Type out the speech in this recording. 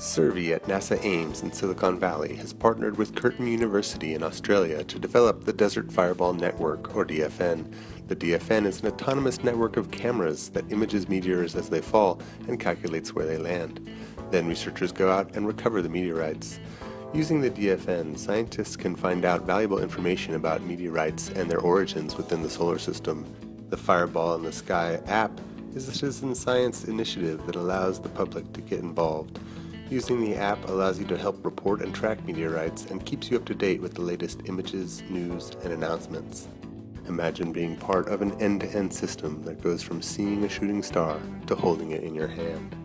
SSERVI at NASA Ames in Silicon Valley has partnered with Curtin University in Australia to develop the Desert Fireball Network, or DFN. The DFN is an autonomous network of cameras that images meteors as they fall and calculates where they land. Then researchers go out and recover the meteorites. Using the DFN, scientists can find out valuable information about meteorites and their origins within the solar system. The Fireball in the Sky app is a citizen science initiative that allows the public to get involved. Using the app allows you to help report and track meteorites and keeps you up to date with the latest images, news, and announcements. Imagine being part of an end-to-end -end system that goes from seeing a shooting star to holding it in your hand.